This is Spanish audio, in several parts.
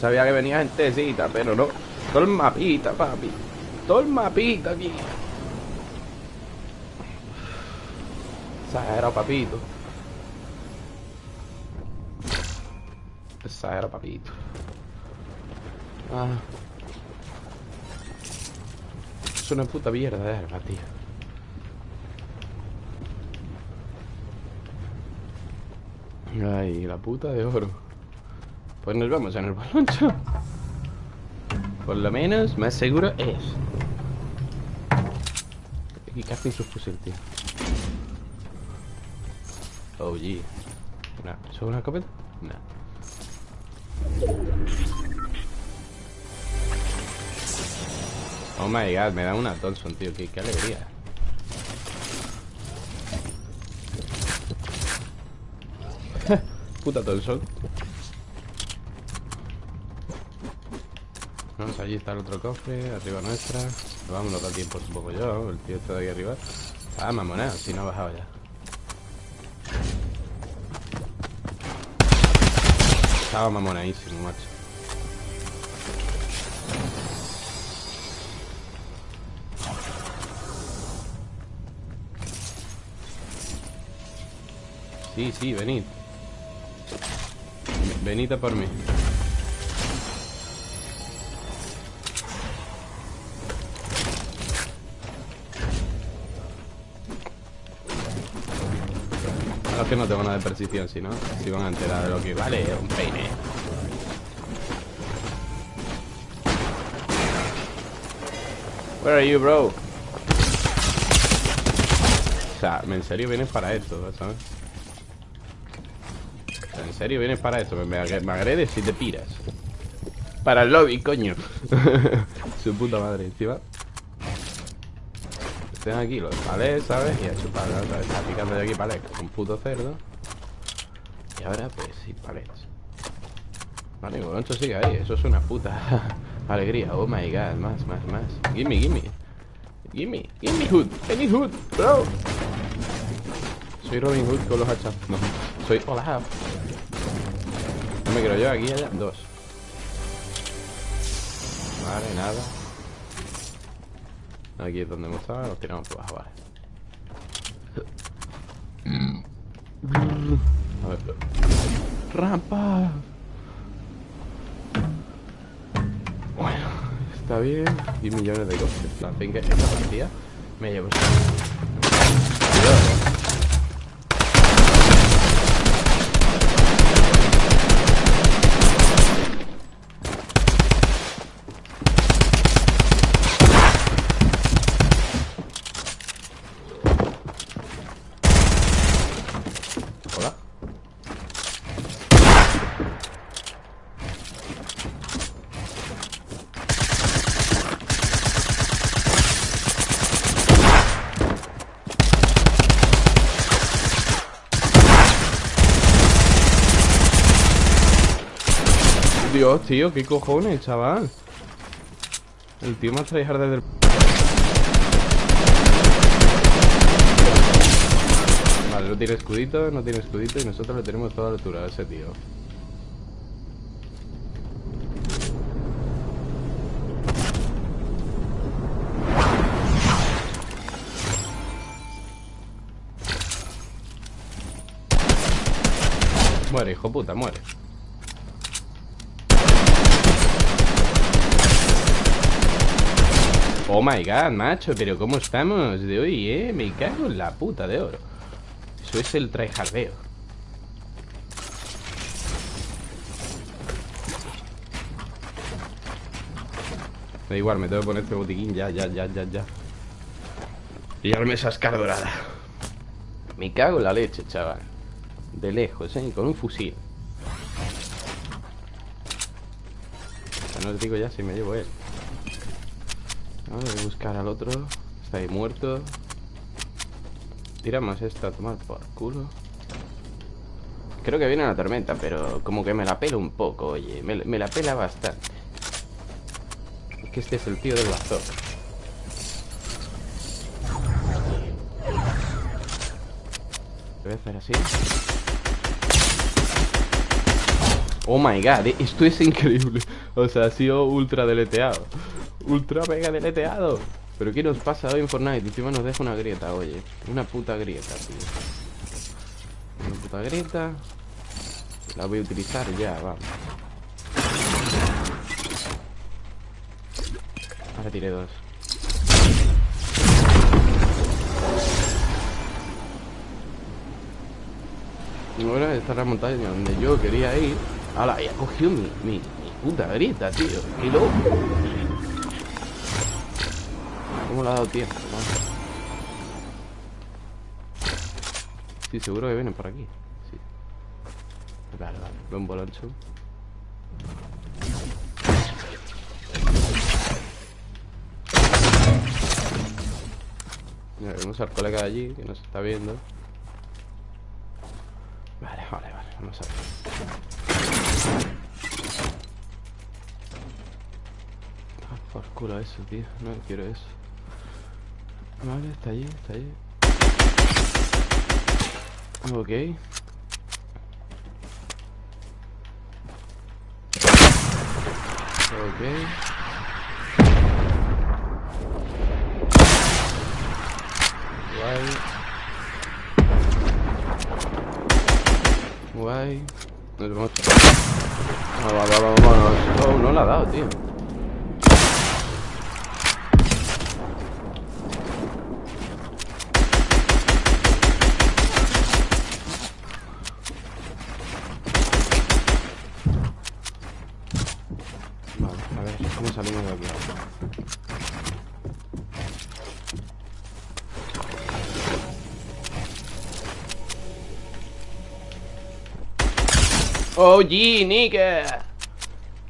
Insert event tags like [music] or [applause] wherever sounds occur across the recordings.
Sabía que venía gentecita, pero no. Todo el mapita, papi. Todo el mapita aquí. Exagero, papito. Exagero, papito. Ah. Es una puta mierda de arma, tío. Ay, la puta de oro. Pues nos vamos en el baloncho. Por lo menos, más seguro es. Aquí casi su fusil, tío. Oh, gee. No. ¿Eso es una escopeta? No. Oh my god, me da una Thompson, tío. Qué, qué alegría. [laughs] Puta Thompson. Vamos, allí está el otro cofre, arriba nuestra. Vamos, no da tiempo, supongo yo. El tío está de aquí arriba. Ah, mamona, si no ha bajado ya. Estaba mamonadísimo, macho. Sí, sí, venid. Venid a por mí. Que no tengo nada de percepción, si no, si van a enterar de lo que vale, un peine. Where are you, bro? O sea, en serio vienes para esto, ¿sabes? En serio vienes para esto, me agredes y te piras. Para el lobby, coño. [laughs] Su puta madre, encima. Estén aquí los palés, ¿sabes? Y a chupar, ¿sabes? Está picando de aquí palés, un puto cerdo. Y ahora, pues, sí, palés. Vale, Boloncho sigue ahí, eso es una puta [laughs] alegría. Oh my god, más, más, más. Gimme, gimme. Gimme, gimme Hood, any Hood, bro. Soy Robin Hood con los hachas. No, soy Olaf. No me quiero yo, aquí allá, dos. Vale, nada. Aquí es donde hemos estado, nos tiramos por abajo, vale. A ver. Rampa. Bueno, está bien. Y millones de cosas. La fin que esta partida me llevo. Dios, tío, qué cojones, chaval. El tío más tryhard desde el... Vale, no tiene escudito, no tiene escudito y nosotros le tenemos toda la altura a ese tío. Muere, hijo puta, muere. Oh my god, macho, pero ¿cómo estamos de hoy, eh? Me cago en la puta de oro. Eso es el tryhardeo. Da igual, me tengo que poner este botiquín ya, ya, ya, ya, ya. Y llevarme esa escar dorada. Me cago en la leche, chaval. De lejos, eh, con un fusil. No os digo ya si me llevo él. No, voy a buscar al otro. Está ahí muerto. Tiramos esto a tomar por culo. Creo que viene la tormenta, pero como que me la pela un poco, oye. Me, me la pela bastante. Es que este es el tío del bazooka. Voy a hacer así. Oh my god, esto es increíble O sea, ha sido ultra deleteado Ultra mega deleteado Pero ¿qué nos pasa hoy en Fortnite? Encima nos deja una grieta, oye. Una puta grieta, tío. Una puta grieta. La voy a utilizar ya, vamos. Ahora tiré dos. Ahora esta es la montaña donde yo quería ir. Ahora, ya cogido mi, mi, mi puta grieta, tío. Qué loco ¿Cómo le ha dado tiempo? Sí, seguro que vienen por aquí. Sí. Vale, vale, veo un boloncho. Mira, vemos al colega de allí que nos está viendo. Vale, vale, vale, vamos a ver. Ah, por culo eso, tío. No quiero eso Vale, está allí, está allí Ok Ok Guay. Nos vamos. Va, va, va, vámonos. Oh, no la ha dado, tío. Vale, a ver, ¿cómo salimos de aquí? Oh, G, Nike.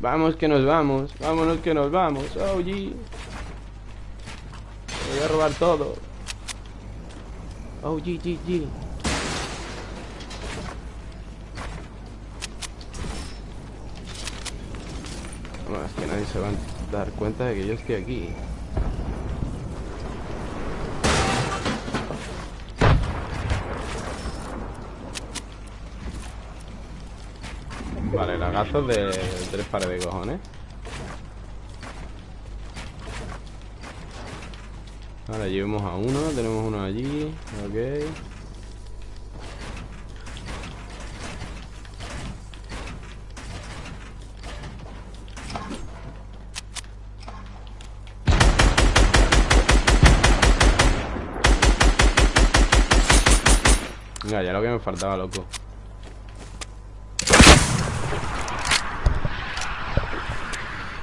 Vamos que nos vamos. Vámonos que nos vamos. Oh, G. Voy a robar todo. Oh, G, G. es que nadie se va a dar cuenta de que yo estoy aquí. Vale, lagazos de tres pares de cojones. Ahora llevemos a uno, tenemos uno allí, ok. Venga, ya lo que me faltaba, loco.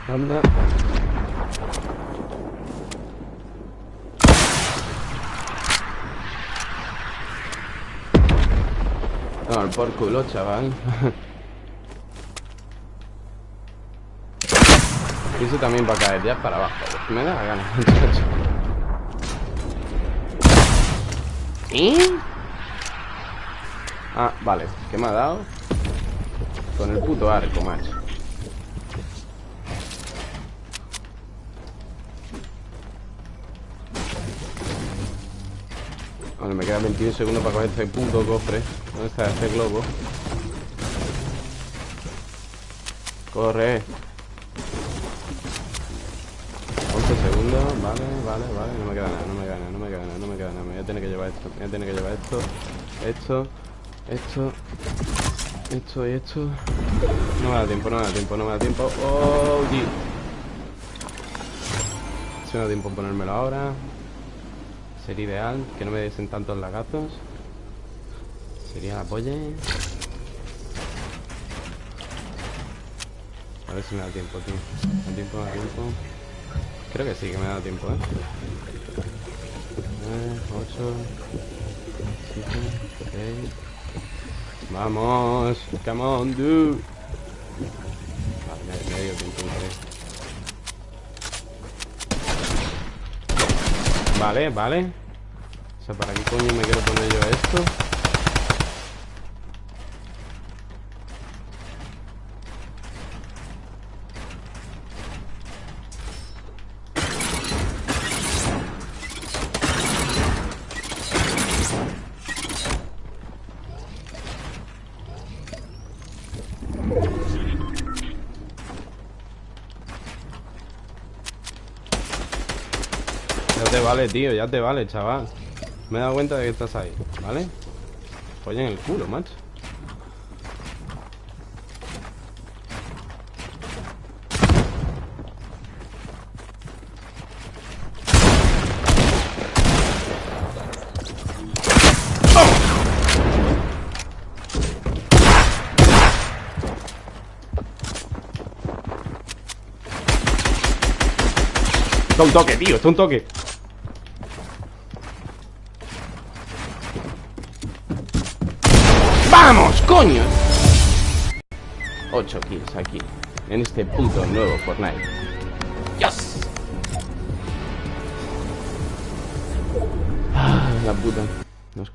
Anda. Por culo, chaval. y [laughs] eso también va a caer ya para abajo. Me da la gana, [laughs] ¿Y? Ah, vale. ¿Qué me ha dado? Con el puto arco, macho. Vale, me quedan 21 segundos para coger este puto cofre ¿Dónde está este globo? Corre 11 segundos, vale, vale, vale No me queda nada, no me queda nada, no me queda nada, no me queda nada Me voy a tener que llevar esto, me voy a tener que llevar esto Esto, esto Esto y esto No me da tiempo, no me da tiempo, no me da tiempo Oh, Si me da tiempo ponérmelo ahora Sería ideal que no me desen tantos lagazos. Sería la polla. A ver si me da tiempo, tío. ¿Me da tiempo? ¿Me da tiempo? Creo que sí, que me da tiempo, ¿eh? 8, 7, 6. ¡Vamos! ¡Come on, dude! Vale, me, me dio tiempo, Vale, vale O sea, ¿para qué coño me quiero poner yo esto? te vale, tío, ya te vale, chaval. Me he dado cuenta de que estás ahí, ¿vale? en el culo, macho. Está un toque, tío, está un toque coño! 8 kills aquí En este puto nuevo Fortnite ¡Yes! Ah, la puta Nos